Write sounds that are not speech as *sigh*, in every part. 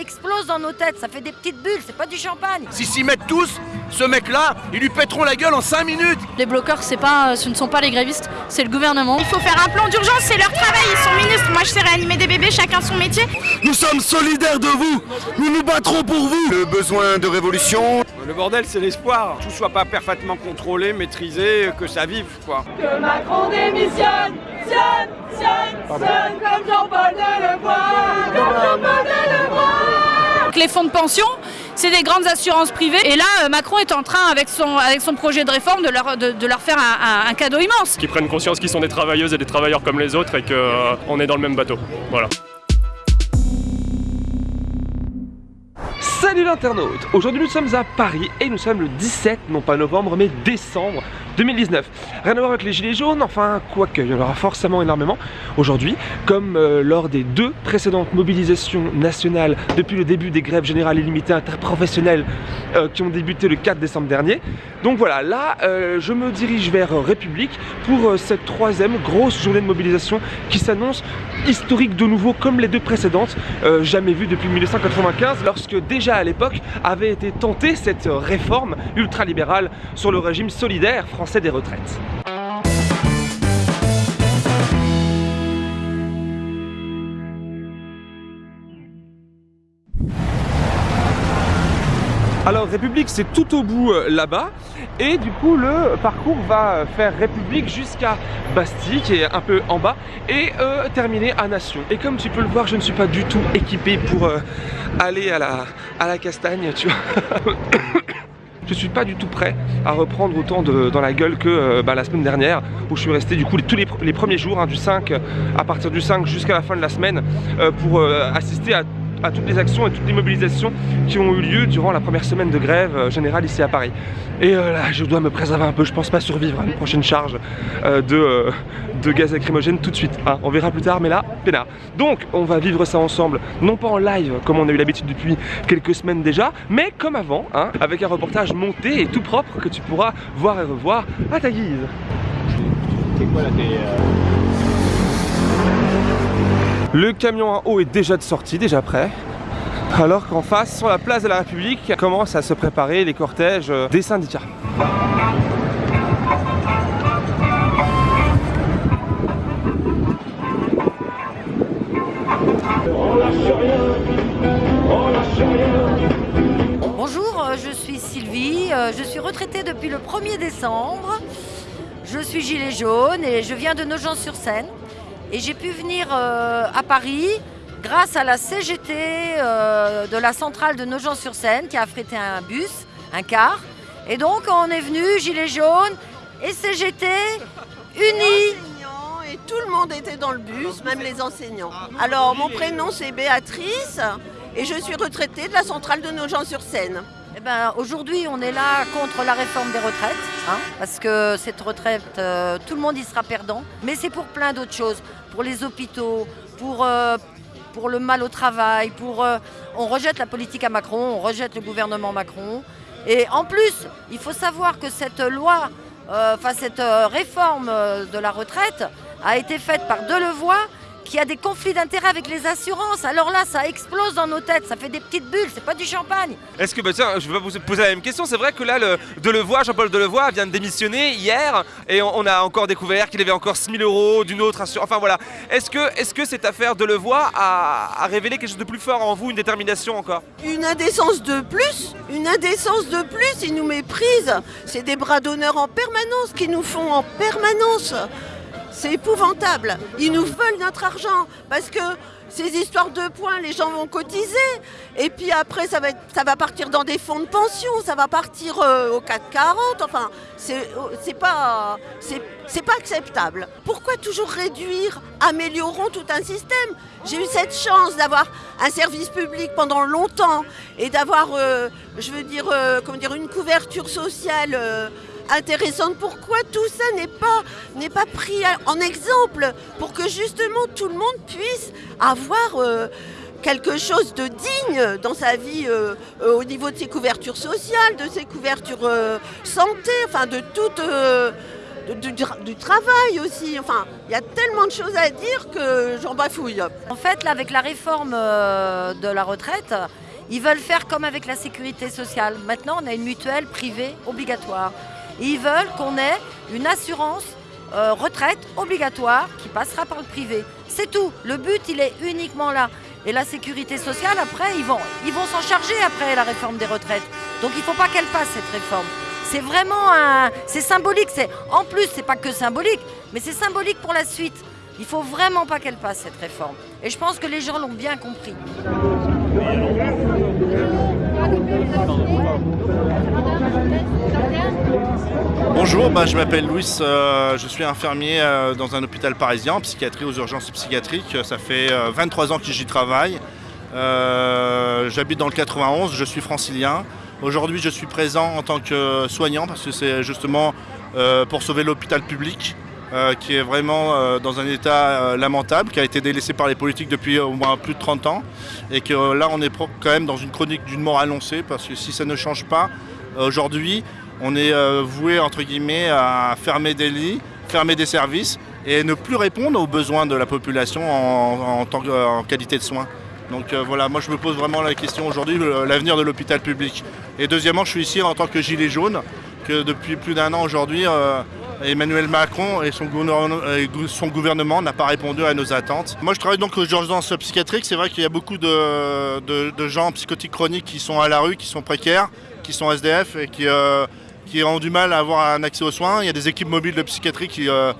explose dans nos têtes, ça fait des petites bulles, c'est pas du champagne. Si s'y mettent tous, ce mec-là, ils lui pèteront la gueule en 5 minutes Les bloqueurs, c'est pas, ce ne sont pas les grévistes, c'est le gouvernement. Il faut faire un plan d'urgence, c'est leur travail, ils sont ministres. Moi, je sais réanimer des bébés, chacun son métier. Nous sommes solidaires de vous Nous nous battrons pour vous Le besoin de révolution Le bordel, c'est l'espoir. Tout soit pas parfaitement contrôlé, maîtrisé, que ça vive, quoi. Que Macron démissionne Sionne, sionne, sionne Comme Jean-Paul Delevoye Comme Jean-Paul Delevoye les fonds de pension, c'est des grandes assurances privées. Et là, euh, Macron est en train, avec son, avec son projet de réforme, de leur, de, leur faire un, cadeau immense. Qu'ils prennent conscience qu'ils sont des travailleuses et des travailleurs comme les autres et qu'on est dans le même bateau. Voilà. Salut l'internaute Aujourd'hui nous sommes à Paris et nous sommes le 17, non pas novembre mais décembre 2019. Rien à voir avec les gilets jaunes, enfin quoique, il y en aura forcément énormément aujourd'hui, comme euh, lors des deux précédentes mobilisations nationales depuis le début des grèves générales illimitées interprofessionnelles euh, qui ont débuté le 4 décembre dernier. Donc voilà, là euh, je me dirige vers République pour cette troisième grosse journée de mobilisation qui s'annonce historique de nouveau comme les deux précédentes, jamais vues depuis 1995 lorsque déjà à l'époque avait été tentée cette réforme ultralibérale sur le régime solidaire français des retraites. Alors République c'est tout au bout euh, là-bas et du coup le parcours va euh, faire République jusqu'à Bastille qui est un peu en bas et euh, terminer à Nation. Et comme tu peux le voir je ne suis pas du tout équipé pour aller à la, à la castagne tu vois. *coughs* Je suis pas du tout prêt à reprendre autant de, dans la gueule que bah, la semaine dernière où je suis resté du coup les- tous les, les premiers jours hein, du 5 euh, à partir du 5 jusqu'à la fin de la semaine pour assister à à toutes les actions et toutes les mobilisations qui ont eu lieu durant la première semaine de grève euh, générale ici à Paris. Et euh, là, je dois me préserver un peu, je pense pas survivre à une prochaine charge euh, de, de gaz lacrymogène tout de suite. hein. On verra plus tard, mais là, peinard. Donc, on va vivre ça ensemble, non pas en live comme on a eu l'habitude depuis quelques semaines déjà, mais comme avant, hein, avec un reportage monté et tout propre que tu pourras voir et revoir à ta guise. Le camion à eau est déjà de sortie, déjà prêt. Alors qu'en face, sur la place de la République, commencent à se préparer les cortèges euh, des syndicats. Bonjour, euh, je suis Sylvie, euh, je suis retraitée depuis le 1er décembre. Je suis gilet jaune et je viens de Nogent-sur-Seine. Et j'ai pu venir euh, à Paris grâce à la CGT euh, de la centrale de Nogent-sur-Seine qui a affrété un bus, un car. Et donc on est venu, gilet jaune et CGT unis. et tout le monde était dans le bus, même les enseignants. Alors mon prénom c'est Béatrice et je suis retraitée de la centrale de Nogent-sur-Seine. Eh ben, Aujourd'hui, on est là contre la réforme des retraites, hein, parce que cette retraite, euh, tout le monde y sera perdant, mais c'est pour plein d'autres choses, pour les hôpitaux, pour, euh, le mal au travail, pour, euh, on rejette la politique à Macron, on rejette le gouvernement Macron. Et en plus, il faut savoir que cette loi, enfin cette réforme de la retraite a été faite par Delevoye, qui a des conflits d'intérêts avec les assurances. Alors là, ça explose dans nos têtes, ça fait des petites bulles, c'est pas du champagne. Est-ce que, bah tiens, je vais vous poser la même question. C'est vrai que là, le Delevoye, Jean-Paul Delevoye vient de démissionner hier et on, on a encore découvert qu'il avait encore 6000 euros d'une autre assurance. Enfin voilà. Est-ce que, est que cette affaire Delevoye a, a révélé quelque chose de plus fort en vous, une détermination encore? Une indécence de plus, une indécence de plus, ils nous méprisent. C'est des bras d'honneur en permanence qu'ils nous font en permanence. C'est épouvantable. Ils nous veulent notre argent parce que ces histoires de points, les gens vont cotiser. Et puis après, ça va, ça va partir dans des fonds de pension, ça va partir euh, au 440. Enfin, c'est c'est pas, pas acceptable. Pourquoi toujours réduire Améliorons tout un système? J'ai eu cette chance d'avoir un service public pendant longtemps et d'avoir, euh, je veux dire, euh, comment dire, une couverture sociale. Intéressante. Pourquoi tout ça n'est pas, n'est pas pris en exemple pour que justement tout le monde puisse avoir euh, quelque chose de digne dans sa vie euh, euh, au niveau de ses couvertures sociales, de ses couvertures santé, enfin de toute, du, travail aussi. Enfin, il y a tellement de choses à dire que j'en bafouille. En fait, là, avec la réforme de la retraite, ils veulent faire comme avec la sécurité sociale. Maintenant, on a une mutuelle privée obligatoire. Ils veulent qu'on ait une assurance euh, retraite obligatoire qui passera par le privé. C'est tout. Le but, il est uniquement là. Et la sécurité sociale, après, ils vont ils vont s'en charger après la réforme des retraites. Donc il ne faut pas qu'elle passe cette réforme. C'est vraiment un, c'est symbolique. C'est en plus, c'est pas que symbolique, mais c'est symbolique pour la suite. Il faut vraiment pas qu'elle passe cette réforme. Et je pense que les gens l'ont bien compris. Bonjour, bah, je m'appelle Louis, euh, je suis infirmier euh, dans un hôpital parisien en psychiatrie aux urgences psychiatriques. Ça fait euh, 23 ans que j'y travaille. Euh, J'habite dans le 91, je suis francilien. Aujourd'hui, je suis présent en tant que soignant parce que c'est justement euh, pour sauver l'hôpital public euh, qui est vraiment euh, dans un état euh, lamentable, qui a été délaissé par les politiques depuis au moins plus de 30 ans. Et que là, on est quand même dans une chronique d'une mort annoncée parce que si ça ne change pas, aujourd'hui, on est voué entre guillemets à fermer des lits, fermer des services et ne plus répondre aux besoins de la population en, en qualité de soins. Donc voilà, moi je me pose vraiment la question aujourd'hui, l'avenir de l'hôpital public. Et deuxièmement, je suis ici en tant que gilet jaune, que depuis plus d'un an aujourd'hui, Emmanuel Macron et son gouvernement, n'a pas répondu à nos attentes. Moi je travaille donc aux urgences psychiatriques, c'est vrai qu'il y a beaucoup de, gens psychotiques chroniques qui sont à la rue, qui sont précaires, qui sont SDF et qui, euh, qui ont du mal à avoir un accès aux soins. Il y a des équipes mobiles de psychiatrie qui, euh,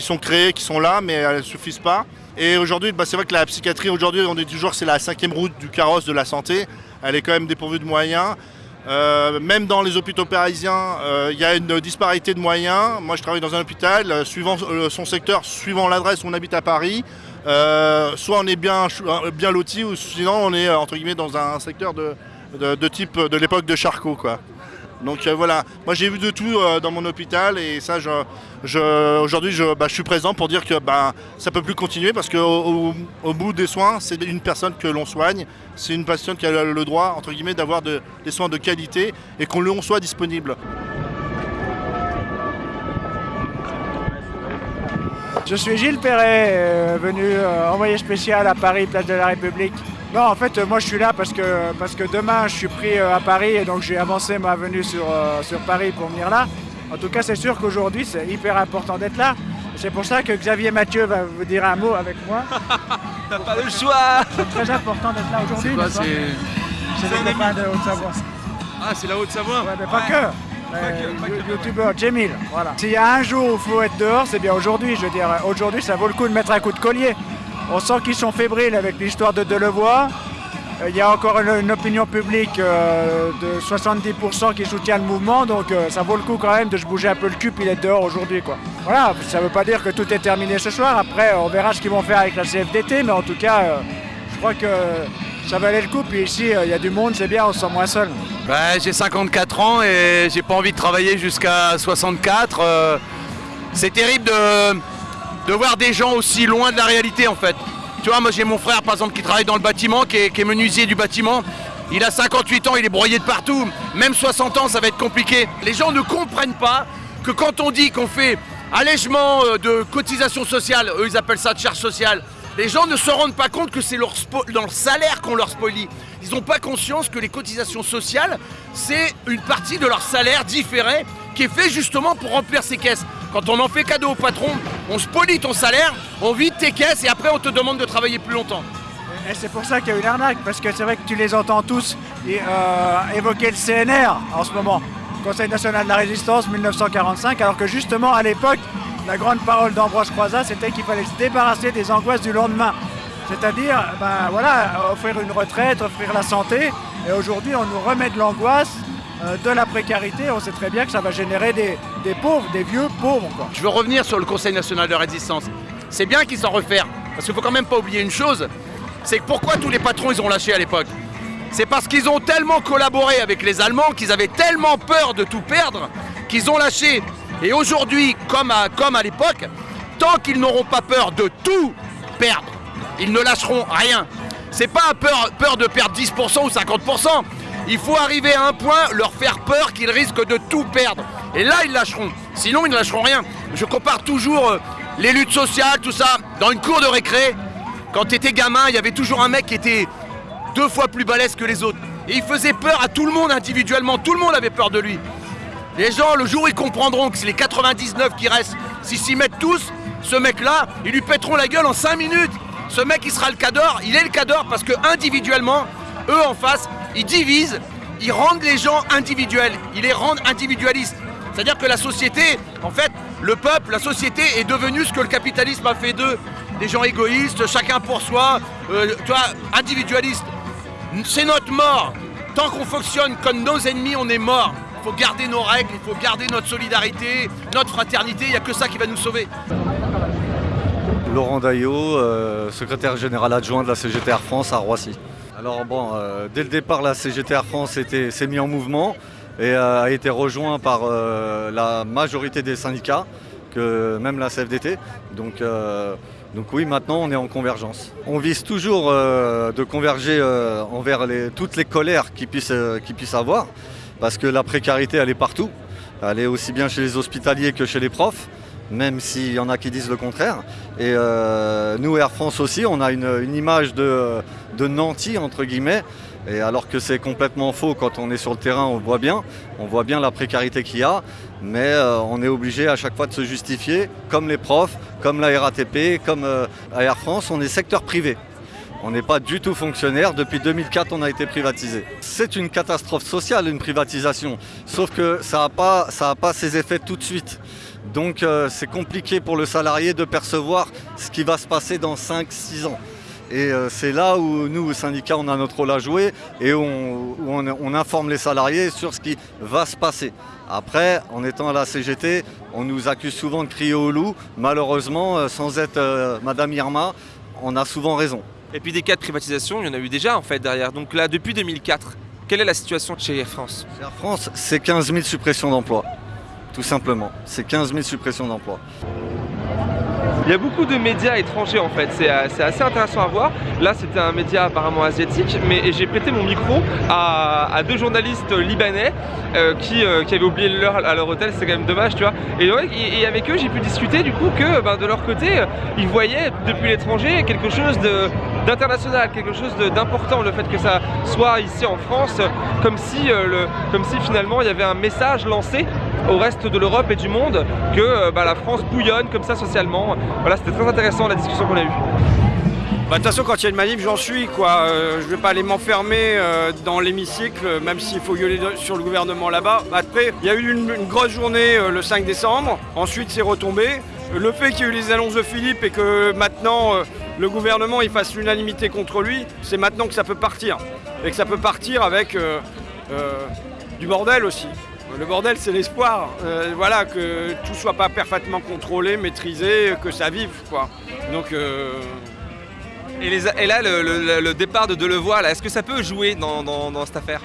sont créées, qui sont là, mais elles ne suffisent pas. Et aujourd'hui, bah, c'est vrai que la psychiatrie, aujourd'hui, on est toujours, c'est la cinquième route du carrosse de la santé. Elle est quand même dépourvue de moyens. Euh, même dans les hôpitaux parisiens, euh, il y a une disparité de moyens. Moi, je travaille dans un hôpital, euh, suivant son secteur, suivant l'adresse où on habite à Paris. soit on est bien, bien loti, ou sinon on est entre guillemets dans un secteur de, de, de type de l'époque de Charcot, quoi. Donc euh, voilà, moi j'ai vu de tout euh, dans mon hôpital et ça, je, aujourd'hui, je, bah, je suis présent pour dire que bah, ça peut plus continuer parce qu'au au, bout des soins, c'est une personne que l'on soigne, c'est une patiente qui a le droit, entre guillemets, d'avoir de- des soins de qualité et qu'on en soit disponible. Je suis Gilles Perret, euh, venu envoyé spécial à Paris, place de la République. Non, en fait, euh, moi je suis là parce que, parce que demain je suis pris euh, à Paris et donc j'ai avancé ma venue sur, euh, sur Paris pour venir là. En tout cas, c'est sûr qu'aujourd'hui c'est hyper important d'être là. C'est pour ça que Xavier Mathieu va vous dire un mot avec moi. *laughs* T'as pas le choix C'est très important d'être là aujourd'hui. C'est c'est- des copains de Haute-Savoie. Ah, c'est la Haute-Savoie Ouais, mais pas que. Youtubeur Jamil, voilà. S'il y a un jour où il faut être dehors, c'est bien aujourd'hui. Je veux dire, aujourd'hui, ça vaut le coup de mettre un coup de collier. On sent qu'ils sont fébriles avec l'histoire de Delevoye. Euh, Il y a encore une, opinion publique euh, de 70% qui soutient le mouvement, donc euh, ça vaut le coup quand même de se bouger un peu le cul puis d'être dehors aujourd'hui. Voilà, ça ne veut pas dire que tout est terminé ce soir. Après, on verra ce qu'ils vont faire avec la CFDT, mais en tout cas, je crois que ça valait le coup. Puis ici, il y a du monde, c'est bien, on se sent moins seul. Bah, j'ai 54 ans et j'ai pas envie de travailler jusqu'à 64. euh, c'est terrible de, de voir des gens aussi loin de la réalité en fait. Tu vois, moi j'ai mon frère par exemple qui travaille dans le bâtiment, qui est, menuisier du bâtiment. Il a 58 ans, il est broyé de partout. Même 60 ans, ça va être compliqué. Les gens ne comprennent pas que quand on dit qu'on fait allègement euh, de cotisation sociale, eux ils appellent ça de charge sociale, les gens ne se rendent pas compte que c'est leur dans le salaire qu'on leur spolie. Ils n'ont pas conscience que les cotisations sociales, c'est une partie de leur salaire différé qui est fait justement pour remplir ces caisses. Quand on en fait cadeau au patron, on spolie ton salaire, on vide tes caisses et après on te demande de travailler plus longtemps. Et c'est pour ça qu'il y a une arnaque, parce que c'est vrai que tu les entends tous euh, évoquer le CNR en ce moment, Conseil national de la résistance 1945, alors que justement à l'époque, la grande parole d'Ambroise Croizat, c'était qu'il fallait se débarrasser des angoisses du lendemain. C'est-à-dire, ben voilà, offrir une retraite, offrir la santé, et aujourd'hui on nous remet de l'angoisse, de la précarité, on sait très bien que ça va générer des, pauvres, des vieux pauvres. Je veux revenir sur le Conseil national de résistance. C'est bien qu'ils s'en refaire, parce qu'il faut quand même pas oublier une chose, c'est que pourquoi tous les patrons ils ont lâché à l'époque? C'est parce qu'ils ont tellement collaboré avec les Allemands, qu'ils avaient tellement peur de tout perdre, qu'ils ont lâché. Et aujourd'hui, comme à, comme à l'époque, tant qu'ils n'auront pas peur de tout perdre, ils ne lâcheront rien. C'est pas peur, peur de perdre 10% ou 50%. Il faut arriver à un point, leur faire peur qu'ils risquent de tout perdre. Et là, ils lâcheront. Sinon, ils ne lâcheront rien. je compare toujours euh, les luttes sociales, tout ça, dans une cour de récré. Quand t'étais gamin, il y avait toujours un mec qui était deux fois plus balèze que les autres. Et il faisait peur à tout le monde individuellement, tout le monde avait peur de lui. Les gens, le jour où ils comprendront que c'est les 99 qui restent, s'ils s'y mettent tous, ce mec-là, ils lui pèteront la gueule en 5 minutes. Ce mec, il sera le cador, il est le cador parce que individuellement, eux en face, ils divisent, ils rendent les gens individuels, ils les rendent individualistes. C'est-à-dire que la société, en fait, le peuple, la société est devenue ce que le capitalisme a fait d'eux. Des gens égoïstes, chacun pour soi, euh, tu individualistes. C'est notre mort. Tant qu'on fonctionne comme nos ennemis, on est mort. Il faut garder nos règles, il faut garder notre solidarité, notre fraternité, il n'y a que ça qui va nous sauver. Laurent Daillot, euh, secrétaire général adjoint de la CGT Air France à Roissy. Alors bon, euh, dès le départ, la CGT Air France s'est mis en mouvement et euh, a été rejoint par euh, la majorité des syndicats, même la CFDT. Donc, oui, maintenant on est en convergence. On vise toujours de converger envers toutes les colères qu'ils puissent, puissent avoir, parce que la précarité elle est partout. Elle est aussi bien chez les hospitaliers que chez les profs même s'il y en a qui disent le contraire. Et euh, nous, Air France aussi, on a une, image de, de nanti, entre guillemets, et alors que c'est complètement faux quand on est sur le terrain, on voit bien, on voit bien la précarité qu'il y a, mais euh, on est obligé à chaque fois de se justifier, comme les profs, comme la RATP, comme euh, Air France, on est secteur privé. On n'est pas du tout fonctionnaire. Depuis 2004, on a été privatisé. C'est une catastrophe sociale, une privatisation. Sauf que ça n'a pas, pas ses effets tout de suite. Donc euh, c'est compliqué pour le salarié de percevoir ce qui va se passer dans 5-6 ans. Et euh, c'est là où nous, au syndicat, on a notre rôle à jouer et où on, où on- on informe les salariés sur ce qui va se passer. Après, en étant à la CGT, on nous accuse souvent de crier au loup. Malheureusement, euh, sans être euh, Madame Irma, on a souvent raison. Et puis des cas de privatisation, il y en a eu déjà en fait derrière. Donc là, depuis 2004, quelle est la situation chez Air France? Air France, c'est 15 000 suppressions d'emplois. Tout simplement. C'est 15 000 suppressions d'emplois. Il y a beaucoup de médias étrangers en fait, c'est euh, c'est assez intéressant à voir. Là c'était un média apparemment asiatique, mais j'ai prêté mon micro à, deux journalistes libanais euh, qui, euh, qui avaient oublié l'heure à leur hôtel, c'est quand même dommage tu vois. Et, avec eux j'ai pu discuter du coup que ben, de leur côté, ils voyaient depuis l'étranger quelque chose d'international, quelque chose d'important, le fait que ça soit ici en France, comme si finalement il y avait un message lancé au reste de l'Europe et du monde que euh, bah, la France bouillonne comme ça socialement. Voilà, c'était très intéressant la discussion qu'on a eue. Bah, de toute façon, quand il y a une manif, j'en suis. quoi. Euh, je vais pas aller m'enfermer euh, dans l'hémicycle, même s'il faut gueuler sur le gouvernement là-bas. Après, il y a eu une, grosse journée le 5 décembre. Ensuite, c'est retombé. Le fait qu'il y ait eu les annonces de Philippe et que maintenant le gouvernement il fasse l'unanimité contre lui, c'est maintenant que ça peut partir. Et que ça peut partir avec du bordel aussi. Le bordel, c'est l'espoir. Euh, voilà, que tout soit pas parfaitement contrôlé, maîtrisé, que ça vive, quoi. Donc. euh, Et, les- et là, le, le- le départ de Delevoye, est-ce que ça peut jouer dans, dans- dans cette affaire?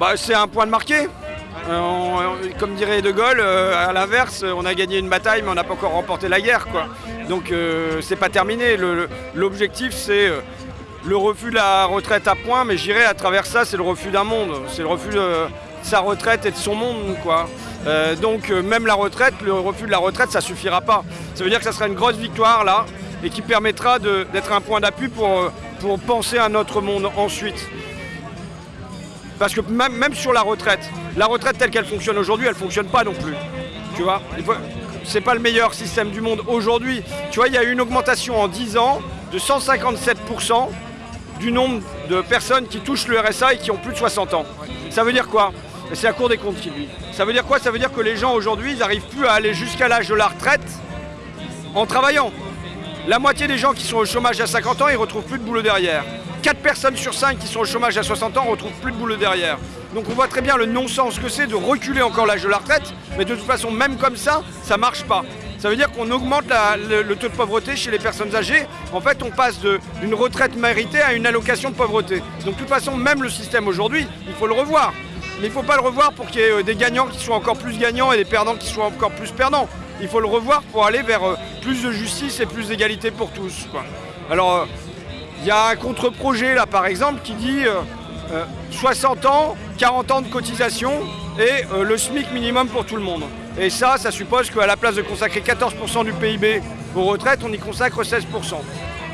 Bah, c'est un point de marqué. Euh, on- on- comme dirait De Gaulle, euh, à l'inverse, on a gagné une bataille, mais on n'a pas encore remporté la guerre. Quoi. Donc euh, c'est pas terminé. L'objectif, c'est le refus de la retraite à point, mais j'irai à travers ça, c'est le refus d'un monde. C'est le refus sa retraite et de son monde. Quoi. Euh, donc euh, même la retraite, le refus de la retraite, ça suffira pas. Ça veut dire que ça sera une grosse victoire là, et qui permettra d'être un point d'appui pour, euh, pour penser à notre monde ensuite. Parce que même, même sur la retraite, la retraite telle qu'elle fonctionne aujourd'hui, elle fonctionne pas non plus. Tu vois? C'est pas le meilleur système du monde aujourd'hui. Tu vois, il y a eu une augmentation en 10 ans de 157% du nombre de personnes qui touchent le RSA et qui ont plus de 60 ans. Ça veut dire quoi? C'est la Cour des comptes qui dit. Ça veut dire quoi? Ça veut dire que les gens aujourd'hui, ils n'arrivent plus à aller jusqu'à l'âge de la retraite en travaillant. La moitié des gens qui sont au chômage à 50 ans, ils retrouvent plus de boulot derrière. 4 personnes sur 5 qui sont au chômage à 60 ans retrouvent plus de boulot derrière. Donc on voit très bien le non-sens que c'est de reculer encore l'âge de la retraite, mais de toute façon, même comme ça, ça marche pas. Ça veut dire qu'on augmente le, le taux de pauvreté chez les personnes âgées. En fait, on passe d'une retraite méritée à une allocation de pauvreté. Donc de toute façon, même le système aujourd'hui, il faut le revoir. Mais il ne faut pas le revoir pour qu'il y ait euh, des gagnants qui soient encore plus gagnants et des perdants qui soient encore plus perdants. Il faut le revoir pour aller vers euh, plus de justice et plus d'égalité pour tous. Alors, euh, il y a un contre-projet là par exemple qui dit euh, euh, 60 ans, 40 ans de cotisation et le SMIC minimum pour tout le monde. Et ça, ça suppose qu'à la place de consacrer 14% du PIB aux retraites, on y consacre 16%.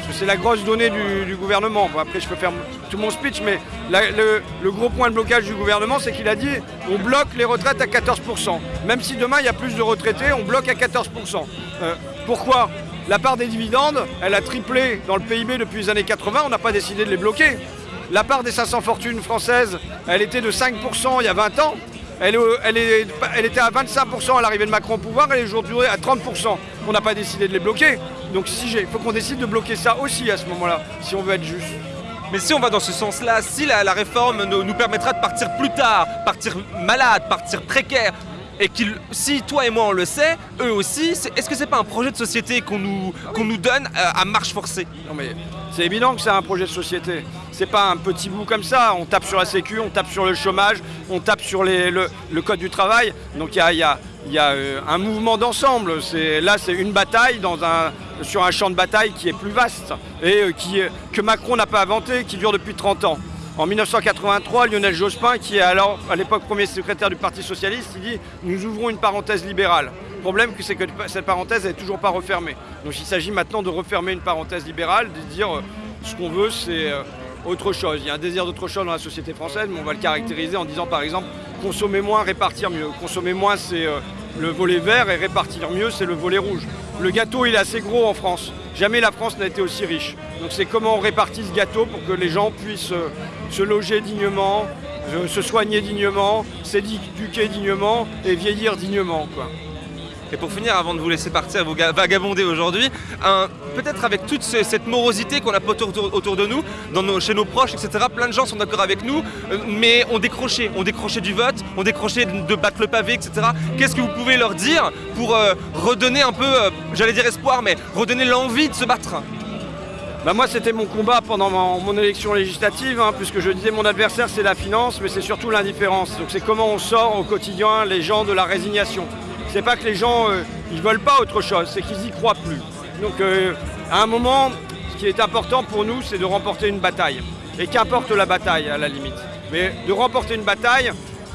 Parce que c'est la grosse donnée du, gouvernement. Après, je peux faire tout mon speech, mais le, gros point de blocage du gouvernement, c'est qu'il a dit on bloque les retraites à 14%. Même si demain, il y a plus de retraités, on bloque à 14%. Euh, pourquoi? La part des dividendes, elle a triplé dans le PIB depuis les années 80, on n'a pas décidé de les bloquer. La part des 500 fortunes françaises, elle était de 5% il y a 20 ans. Elle était à 25% à l'arrivée de Macron au pouvoir, elle est aujourd'hui à 30%. On n'a pas décidé de les bloquer. Donc si il faut qu'on décide de bloquer ça aussi à ce moment-là, si on veut être juste. Mais si on va dans ce sens-là, si la, la réforme nous, nous permettra de partir plus tard, partir malade, partir précaire, et qu'il, si toi et moi on le sait, eux aussi, est-ce que c'est pas un projet de société qu'on nous, qu'on nous donne euh, à marche forcée? Non mais c'est évident que c'est un projet de société. C'est pas un petit bout comme ça. On tape sur la sécu, on tape sur le chômage, on tape sur les- le, le code du travail. Donc il y a, il y a- il y a, euh, un mouvement d'ensemble. Là, c'est une bataille sur un champ de bataille qui est plus vaste et euh, euh, que Macron n'a pas inventé, qui dure depuis 30 ans. En 1983, Lionel Jospin, qui est alors à l'époque premier secrétaire du Parti Socialiste, il dit Nous ouvrons une parenthèse libérale. Le problème, c'est que cette parenthèse n'est toujours pas refermée. Donc il s'agit maintenant de refermer une parenthèse libérale, de dire ce qu'on veut, c'est autre chose. Il y a un désir d'autre chose dans la société française, mais on va le caractériser en disant par exemple consommer moins, répartir mieux. Consommer moins, c'est euh, le volet vert et répartir mieux, c'est le volet rouge. Le gâteau, il est assez gros en France. Jamais la France n'a été aussi riche. Donc c'est comment on répartit ce gâteau pour que les gens puissent euh, se loger dignement, euh, se soigner dignement, s'éduquer dignement et vieillir dignement. Et pour finir, avant de vous laisser partir, vous ga- vagabonder aujourd'hui, peut-être avec toute ce- cette morosité qu'on a autour, autour- de nous, chez nos proches, etc., plein de gens sont d'accord avec nous, euh, mais ont décroché, ont décroché du vote, ont décroché de, battre le pavé, etc. Qu'est-ce que vous pouvez leur dire pour euh, redonner un peu, euh, j'allais dire espoir, mais redonner l'envie de se battre? Bah moi c'était mon combat pendant mon, mon élection législative, hein, puisque je disais mon adversaire c'est la finance, mais c'est surtout l'indifférence. Donc c'est comment on sort au quotidien les gens de la résignation. C'est pas que les gens euh, ils veulent pas autre chose, c'est qu'ils y croient plus. Donc euh, à un moment, ce qui est important pour nous, c'est de remporter une bataille. Et qu'importe la bataille à la limite. Mais de remporter une bataille,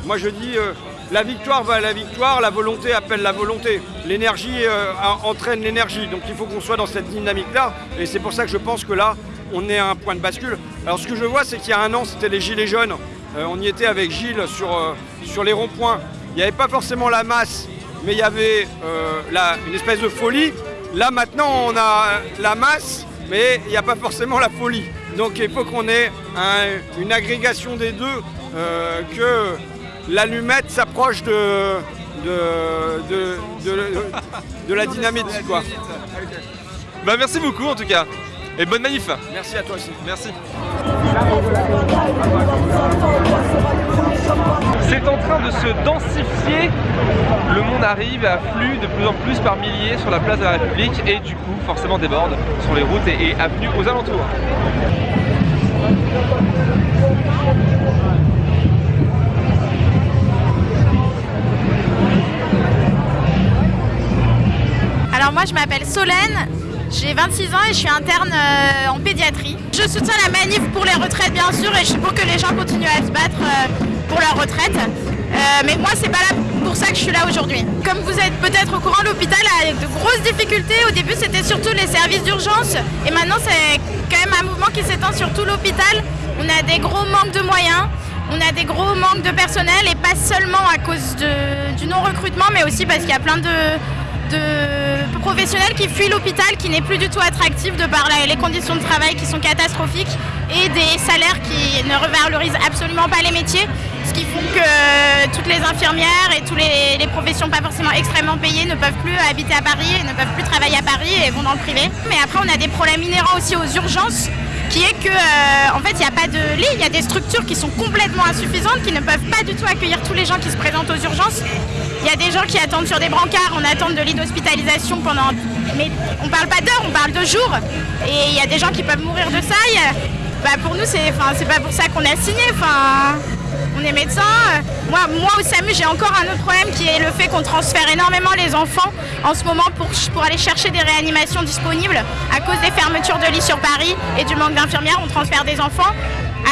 moi je dis euh, la victoire va à la victoire, la volonté appelle la volonté. L'énergie euh, entraîne l'énergie. Donc il faut qu'on soit dans cette dynamique-là. Et c'est pour ça que je pense que là, on est à un point de bascule. Alors ce que je vois, c'est qu'il y a un an, c'était les Gilets jaunes. On y était avec Gilles sur, sur les ronds-points. Il n'y avait pas forcément la masse, mais il y avait euh, la- une espèce de folie. Là maintenant, on a la masse, mais il n'y a pas forcément la folie. Donc il faut qu'on ait un- une agrégation des deux, euh, que l'allumette s'approche de, de, de, de- de la dynamite. Quoi. Bah merci beaucoup en tout cas, et bonne manif Merci à toi aussi. Merci. C'est en train de se densifier. Le monde arrive, afflue de plus en plus par milliers sur la place de la République et du coup forcément déborde sur les routes et, et avenues aux alentours. Alors moi je m'appelle Solène, j'ai 26 ans et je suis interne euh, en pédiatrie. Je soutiens la manif pour les retraites bien sûr et je suis pour que les gens continuent à se battre euh, pour leur retraite. Euh, mais moi c'est pas là pour ça que je suis là aujourd'hui. Comme vous êtes peut-être au courant, l'hôpital a de grosses difficultés. Au début c'était surtout les services d'urgence et maintenant c'est quand même un mouvement qui s'étend sur tout l'hôpital. On a des gros manques de moyens. On a des gros manques de personnel et pas seulement à cause du non-recrutement, mais aussi parce qu'il y a plein de, de professionnels qui fuient l'hôpital, qui n'est plus du tout attractif de par les conditions de travail qui sont catastrophiques et des salaires qui ne revalorisent absolument pas les métiers, ce qui font que toutes les infirmières et toutes les, professions pas forcément extrêmement payées ne peuvent plus habiter à Paris et ne peuvent plus travailler à Paris et vont dans le privé. Mais après, on a des problèmes inhérents aussi aux urgences qui est que euh, en fait il n'y a pas de lit, il y a des structures qui sont complètement insuffisantes, qui ne peuvent pas du tout accueillir tous les gens qui se présentent aux urgences. Il y a des gens qui attendent sur des brancards en attente de lit d'hospitalisation pendant. Mais on parle pas d'heures, on parle de jours. Et il y a des gens qui peuvent mourir de ça. Bah, pour nous, c'est pas pour ça qu'on a signé. On est médecin. Moi, moi au SAMU, j'ai encore un autre problème qui est le fait qu'on transfère énormément les enfants en ce moment pour, pour aller chercher des réanimations disponibles à cause des fermetures de lits sur Paris et du manque d'infirmières. On transfère des enfants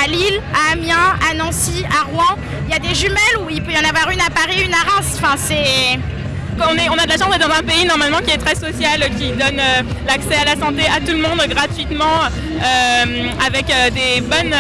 à Lille, à Amiens, à Nancy, à Rouen. Il y a des jumelles où il peut y en avoir une à Paris, une à Reims. Enfin, c'est on, est, on a de la chance d'être dans un pays normalement qui est très social, qui donne euh, l'accès à la santé à tout le monde gratuitement, euh, avec euh, des bonnes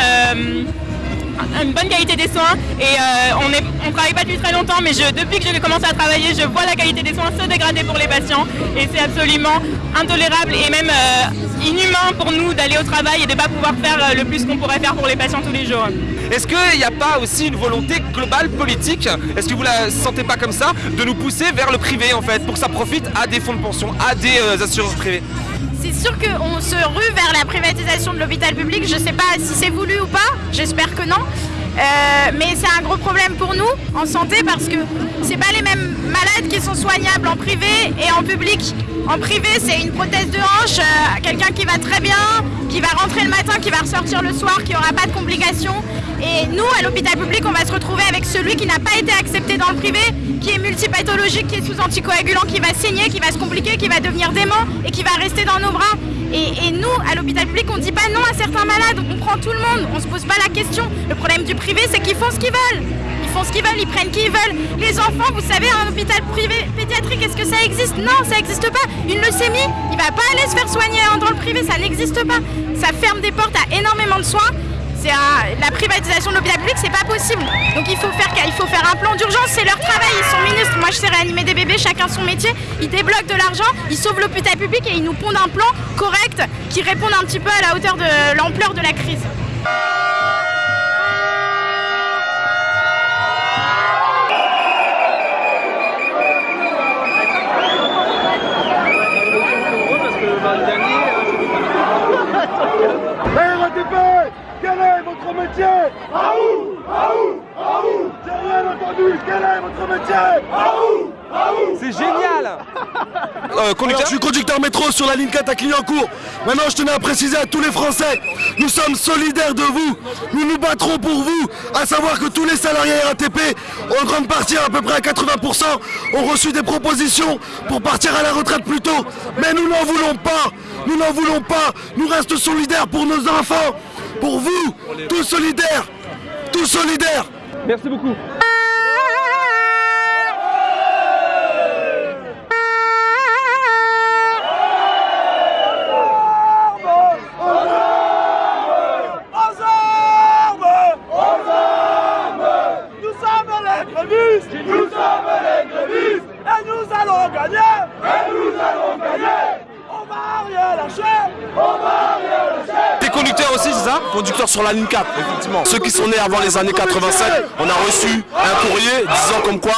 une bonne qualité des soins. Et euh, on ne travaille pas depuis très longtemps mais je, depuis que j'ai commencé à travailler je vois la qualité des soins se dégrader pour les patients. Et c'est absolument intolérable et même euh, inhumain pour nous d'aller au travail et de ne pas pouvoir faire euh, le plus qu'on pourrait faire pour les patients tous les jours. Est-ce qu'il n'y a pas aussi une volonté globale politique? Est-ce que vous la sentez pas comme ça? De nous pousser vers le privé en fait pour que ça profite à des fonds de pension, à des assurances privées C'est sûr qu'on se rue vers la privatisation de l'hôpital public. Je ne sais pas si c'est voulu ou pas. J'espère que non. Euh, mais c'est un gros problème pour nous en santé parce que c'est pas les mêmes malades qui sont soignables en privé et en public. En privé, c'est une prothèse de hanche, euh, quelqu'un qui va très bien, qui va rentrer le matin, qui va ressortir le soir, qui aura pas de complications. Et nous, à l'hôpital public, on va se retrouver avec celui qui n'a pas été accepté dans le privé, qui est multipathologique, qui est sous anticoagulant, qui va saigner, qui va se compliquer, qui va devenir dément et qui va rester dans nos bras. Et, nous, à l'hôpital public, on ne dit pas non à certains malades, on prend tout le monde, on se pose pas la question. Le problème du privé, c'est qu'ils font ce qu'ils veulent. Ils font ce qu'ils veulent, ils prennent qui ils veulent. Les enfants, vous savez, un hôpital privé pédiatrique, est-ce que ça existe? Non, ça n'existe pas. Une leucémie, il va pas aller se faire soigner hein, dans le privé, ça n'existe pas. Ça ferme des portes à énormément de soins. C'est un- la privatisation de l'hôpital public, c'est pas possible. Donc il faut faire, il faut faire un plan d'urgence, c'est leur travail, ils sont ministres. Moi je sais réanimer des bébés, chacun son métier. Ils débloquent de l'argent, ils sauvent l'hôpital public et ils nous pondent un plan correct qui réponde un petit peu à la hauteur de l'ampleur de la crise. Votre métier où À où J'ai rien entendu Quel est votre métier? Où C'est génial Alors, je suis conducteur métro sur la ligne 4 à Clignancourt. Maintenant, je tenais à préciser à tous les Français, nous sommes solidaires de vous. Nous nous battrons pour vous. À savoir que tous les salariés RATP, en grande partie, à peu près à 80%, ont reçu des propositions pour partir à la retraite plus tôt. Mais nous n'en voulons pas. Nous n'en voulons pas. Nous restons solidaires pour nos enfants. Pour vous. Tous solidaires. Tous solidaires. Merci beaucoup. Aux armes Aux armes Nous sommes les grévistes Nous sommes les grévistes Et nous allons gagner Et nous allons gagner On va rien lâcher On va rien lâcher T'es conducteur aussi, c'est ça Conducteur sur la ligne 4, effectivement. Ceux qui sont nés avant les années 87, on a reçu un courrier disant comme quoi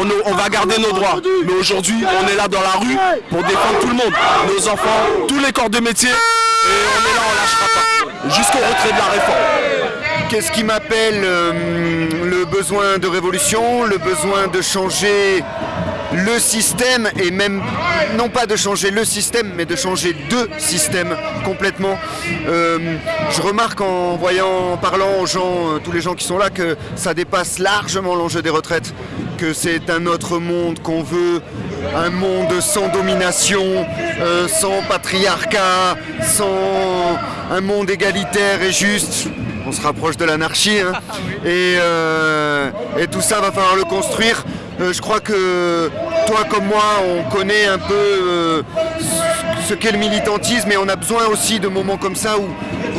on, on va garder nos droits. Mais aujourd'hui, on est là dans la rue pour défendre tout le monde. Nos enfants, tous les corps de métier. Et on est là, on lâchera pas. Jusqu'au retrait de la réforme. Qu'est-ce qui m'appelle euh, le besoin de révolution, le besoin de changer le système et même non pas de changer le système mais de changer deux systèmes complètement. Euh, je remarque en voyant, en parlant aux gens, euh, tous les gens qui sont là, que ça dépasse largement l'enjeu des retraites, que c'est un autre monde qu'on veut, un monde sans domination, euh, sans patriarcat, sans un monde égalitaire et juste. On se rapproche de l'anarchie hein. et, euh, et tout ça va falloir le construire. Euh, je crois que toi comme moi, on connaît un peu euh, ce- qu'est le militantisme et on a besoin aussi de moments comme ça où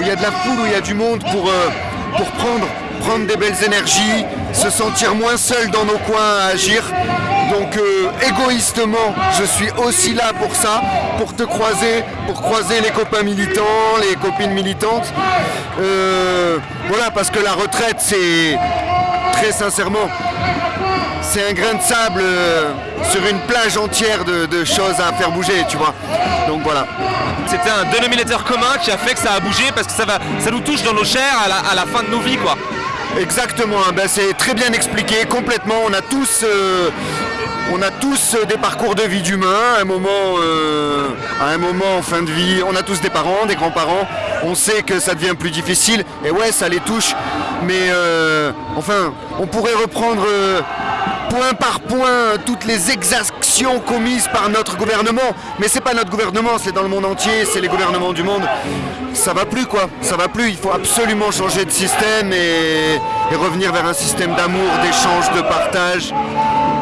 il y a de la foule, où il y a du monde pour, euh, pour prendre, prendre des belles énergies, se sentir moins seul dans nos coins à agir. Donc égoïstement, je suis aussi là pour ça, pour te croiser, pour croiser les copains militants, les copines militantes. Voilà, parce que la retraite, c'est très sincèrement, c'est un grain de sable euh, sur une plage entière de, de choses à faire bouger, tu vois. Donc voilà. C'était un dénominateur commun qui a fait que ça a bougé parce que ça, va, ça nous touche dans nos chairs à la, à la fin de nos vies quoi. Exactement, hein, ben, c'est très bien expliqué, complètement. On a tous, euh, on a tous euh, des parcours de vie d'humain, à un moment, euh, à un moment en fin de vie. On a tous des parents, des grands-parents. On sait que ça devient plus difficile, et ouais, ça les touche. Mais euh, enfin, on pourrait reprendre point par point toutes les exactions commises par notre gouvernement. Mais c'est pas notre gouvernement, c'est dans le monde entier, c'est les gouvernements du monde. Ça va plus quoi, ça va plus. Il faut absolument changer de système et, et revenir vers un système d'amour, d'échange, de partage.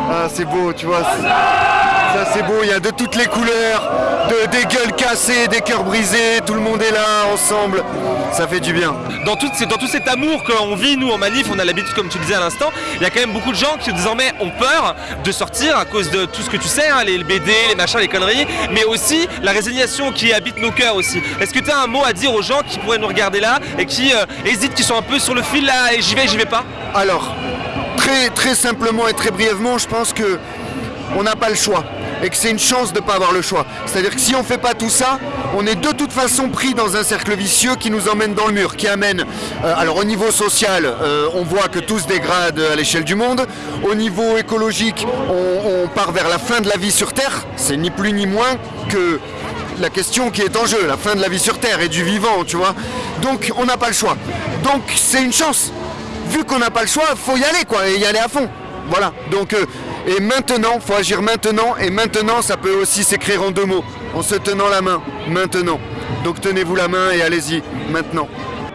Ah, c'est beau, tu vois. Ça, c'est beau. Il y a de toutes les couleurs, de, des gueules cassées, des cœurs brisés. Tout le monde est là, ensemble. Ça fait du bien. Dans tout, c'est dans tout cet amour qu'on vit, nous, en manif, on a l'habitude, comme tu disais à l'instant, il y a quand même beaucoup de gens qui désormais ont peur de sortir à cause de tout ce que tu sais, hein, les BD, les machins, les conneries, mais aussi la résignation qui habite nos cœurs aussi. Est-ce que tu as un mot à dire aux gens qui pourraient nous regarder là et qui euh, hésitent, qui sont un peu sur le fil là, et j'y vais, j'y vais pas? Alors, très, très simplement et très brièvement, je pense que on n'a pas le choix et que c'est une chance de ne pas avoir le choix. C'est-à-dire que si on ne fait pas tout ça, on est de toute façon pris dans un cercle vicieux qui nous emmène dans le mur, qui amène, euh, alors au niveau social, euh, on voit que tout se dégrade à l'échelle du monde. Au niveau écologique, on part vers la fin de la vie sur Terre. C'est ni plus ni moins que la question qui est en jeu, la fin de la vie sur Terre et du vivant, tu vois. Donc on n'a pas le choix. Donc c'est une chance. Vu qu'on n'a pas le choix, faut y aller quoi, et y aller à fond. Voilà. Donc euh, et maintenant, faut agir maintenant, et maintenant ça peut aussi s'écrire en deux mots, en se tenant la main, maintenant. Donc tenez-vous la main et allez-y, maintenant.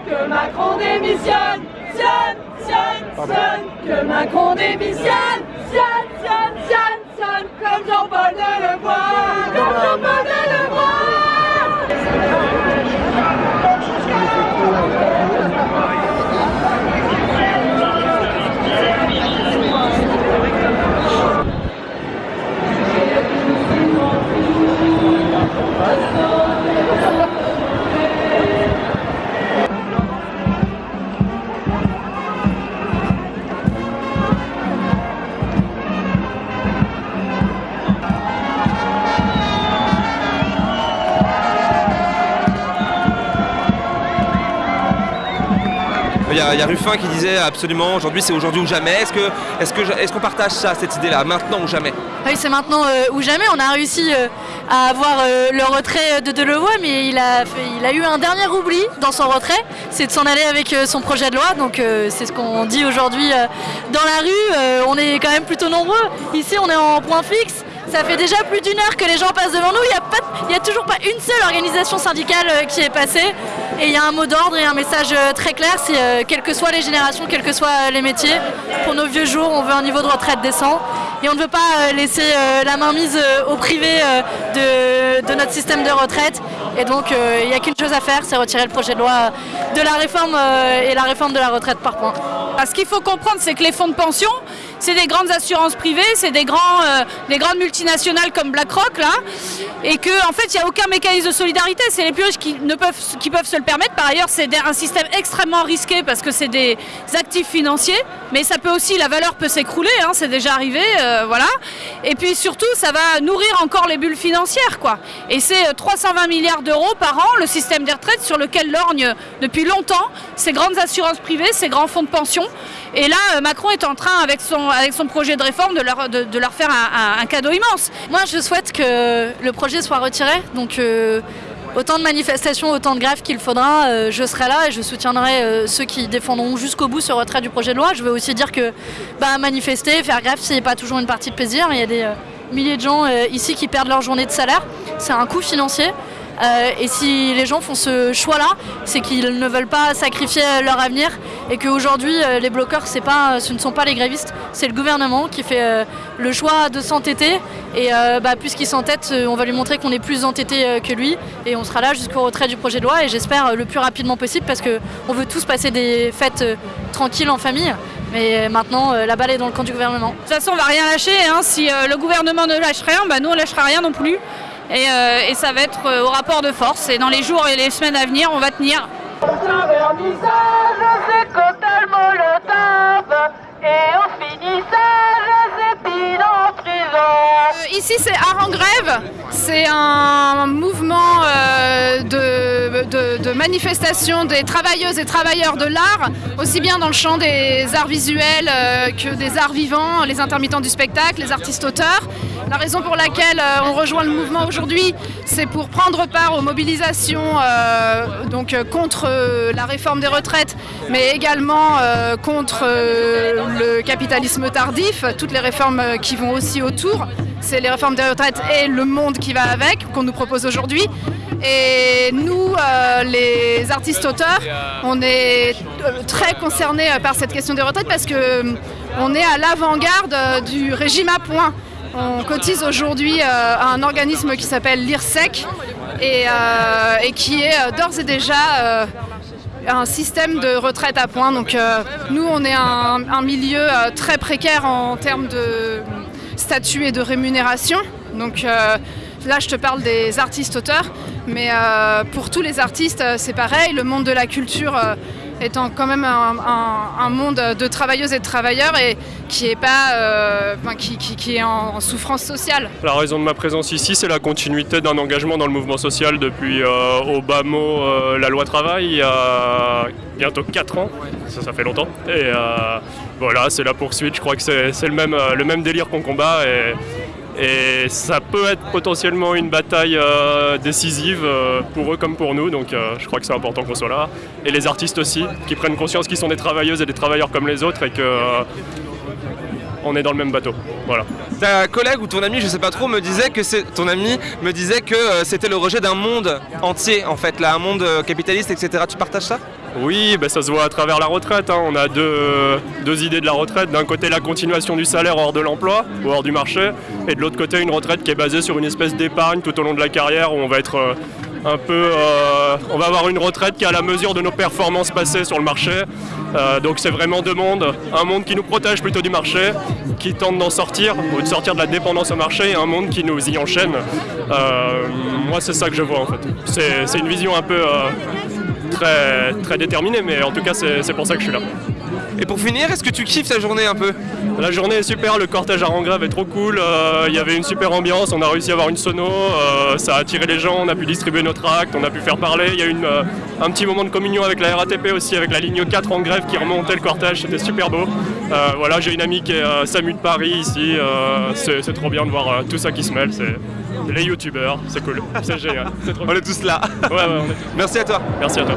Que Macron démissionne, sionne, sionne, sionne. Que Macron démissionne, sionne, sionne, sionne, sionne. Comme Jean-Paul Delevoye, comme Jean-Paul Il Ruffin qui disait absolument aujourd'hui c'est aujourd'hui ou jamais. Est-ce que est-ce qu'on partage ça, cette idée-là, maintenant ou jamais? Oui, c'est maintenant euh, ou jamais. On a réussi euh, à avoir euh, le retrait de Delevoye, mais il a, eu un dernier oubli dans son retrait, c'est de s'en aller avec son projet de loi. Donc c'est ce qu'on dit aujourd'hui dans la rue. On est quand même plutôt nombreux. Ici, on est en point fixe. Ça fait déjà plus d'une heure que les gens passent devant nous. Il n'y a, toujours pas une seule organisation syndicale qui est passée. Et il y a un mot d'ordre et un message euh, très clair, c'est euh, quelles que soient les générations, quels que soient euh, les métiers, pour nos vieux jours, on veut un niveau de retraite décent. Et on ne veut pas laisser la main mise au privé de, notre système de retraite. Et donc il n'y a qu'une chose à faire, c'est retirer le projet de loi de la réforme et la réforme de la retraite par points. Ce qu'il faut comprendre, c'est que les fonds de pension, c'est des grandes assurances privées, c'est des, euh, des grandes multinationales comme BlackRock, là, et qu'en en fait, il n'y a aucun mécanisme de solidarité. C'est les plus riches qui, peuvent, se le permettre. Par ailleurs, c'est un système extrêmement risqué parce que c'est des actifs financiers, mais ça peut aussi, la valeur peut s'écrouler, hein, c'est déjà arrivé, euh, voilà. Et puis surtout, ça va nourrir encore les bulles financières. Et c'est euh, 320 milliards d'euros par an, le système des retraites sur lequel lorgnent depuis longtemps ces grandes assurances privées, ces grands fonds de pension. Et là, euh, Macron est en train, avec son, avec son projet de réforme, de leur, faire un, cadeau immense. Moi, je souhaite que le projet soit retiré. Donc, euh, autant de manifestations, autant de grèves qu'il faudra, euh, je serai là et je soutiendrai ceux qui défendront jusqu'au bout ce retrait du projet de loi. Je veux aussi dire que bah, manifester, faire grève, c'est pas toujours une partie de plaisir. Il y a des milliers de gens ici qui perdent leur journée de salaire. C'est un coût financier. Euh, et si les gens font ce choix-là, c'est qu'ils ne veulent pas sacrifier leur avenir et qu'aujourd'hui euh, les bloqueurs, ce ne sont pas les grévistes, c'est le gouvernement qui fait euh, le choix de s'entêter. Et bah, puisqu'il s'entête, on va lui montrer qu'on est plus entêté que lui et on sera là jusqu'au retrait du projet de loi et j'espère le plus rapidement possible parce qu'on veut tous passer des fêtes tranquilles en famille. Mais maintenant, la balle est dans le camp du gouvernement. De toute façon, on va rien lâcher. hein. Si le gouvernement ne lâche rien, bah, nous on lâchera rien non plus. Et, euh, et ça va être euh, au rapport de force. Et dans les jours et les semaines à venir, on va tenir. Euh, Ici, c'est Art en grève. C'est un mouvement de, de- manifestation des travailleuses et travailleurs de l'art, aussi bien dans le champ des arts visuels que des arts vivants, les intermittents du spectacle, les artistes auteurs. La raison pour laquelle euh, on rejoint le mouvement aujourd'hui, c'est pour prendre part aux mobilisations euh, donc, euh, contre la réforme des retraites, mais également contre le capitalisme tardif, toutes les réformes qui vont aussi autour. C'est les réformes des retraites et le monde qui va avec, qu'on nous propose aujourd'hui. Et nous, les artistes-auteurs, on est très concernés par cette question des retraites parce que euh, on est à l'avant-garde du régime à points. On cotise aujourd'hui euh, à un organisme qui s'appelle l'IRSEC et, euh, qui est euh, d'ores et déjà euh, un système de retraite à points. Donc euh, nous, on est un, un milieu euh, très précaire en termes de statut et de rémunération. Donc euh, là, je te parle des artistes-auteurs, mais euh, pour tous les artistes, euh, c'est pareil. Le monde de la culture euh, étant quand même un, monde de travailleuses et de travailleurs et qui est pas, euh, qui, est en, souffrance sociale. La raison de ma présence ici, c'est la continuité d'un engagement dans le mouvement social depuis euh, mot euh, la loi travail il y a bientôt 4 ans, ça, ça fait longtemps. Et euh, voilà, c'est la poursuite, je crois que c'est le même, délire qu'on combat. Et ça peut être potentiellement une bataille euh, décisive euh, pour eux comme pour nous, donc euh, je crois que c'est important qu'on soit là. Et les artistes aussi, qui prennent conscience qu'ils sont des travailleuses et des travailleurs comme les autres et que on est dans le même bateau. Voilà. Ta collègue ou ton ami, je sais pas trop, me disait que ton ami me disait que c'était le rejet d'un monde entier en fait, là, un monde capitaliste, etc. Tu partages ça? Oui, ben ça se voit à travers la retraite. hein. On a deux, deux idées de la retraite. D'un côté, la continuation du salaire hors de l'emploi ou hors du marché. Et de l'autre côté, une retraite qui est basée sur une espèce d'épargne tout au long de la carrière où on va être euh, un peu. euh, on va avoir une retraite qui est à la mesure de nos performances passées sur le marché. Euh, donc c'est vraiment deux mondes. Un monde qui nous protège plutôt du marché, qui tente d'en sortir ou de sortir de la dépendance au marché, et un monde qui nous y enchaîne. Euh, moi, c'est ça que je vois en fait. C'est une vision un peu. Très, déterminé, mais en tout cas, c'est pour ça que je suis là. Et pour finir, est-ce que tu kiffes ta journée un peu? La journée est super, le cortège à Rangrave est trop cool, euh, il y avait une super ambiance, on a réussi à avoir une sono, euh, ça a attiré les gens, on a pu distribuer notre acte, on a pu faire parler, il y a eu une, euh, un petit moment de communion avec la RATP aussi, avec la ligne 4 en grève qui remontait le cortège, c'était super beau. Voilà, j'ai une amie qui est Samu de Paris ici, c'est trop bien de voir tout ça qui se mêle, c'est les youtubeurs, c'est cool, c'est génial. trop On est tous là. Ouais, ouais, on est *laughs* Merci à toi. Merci à toi.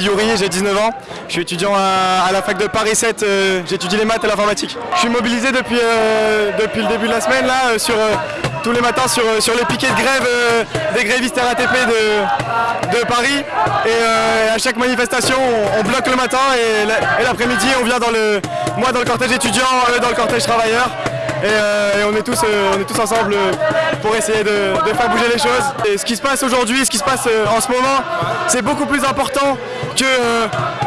J'ai 19 ans. Je suis étudiant à, la fac de Paris 7. euh, J'étudie les maths et l'informatique. Je suis mobilisé depuis, euh, depuis le début de la semaine là, euh, tous les matins sur, sur les piquets de grève des grévistes RATP de, de Paris. Et à chaque manifestation, on, on bloque le matin et l'après-midi, on vient dans le, moi dans le cortège étudiant, eux dans le cortège travailleur. Et, euh, et on, est tous, euh, on est tous ensemble euh, pour essayer de, faire bouger les choses. Et ce qui se passe aujourd'hui, ce qui se passe en ce moment, c'est beaucoup plus important que,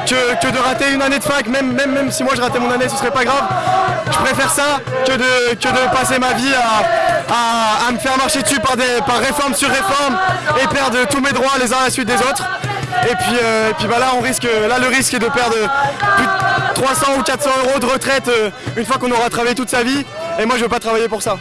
que, de rater une année de fac. Même, même, même si moi je ratais mon année, ce serait pas grave. Je préfère ça que de, que de passer ma vie à, à- me faire marcher dessus par, des, par réforme sur réforme et perdre tous mes droits les uns à la suite des autres. Et puis, et puis bah là, le risque est de perdre plus de 300 ou 400 euros de retraite une fois qu'on aura travaillé toute sa vie. Et moi, je veux pas travailler pour ça.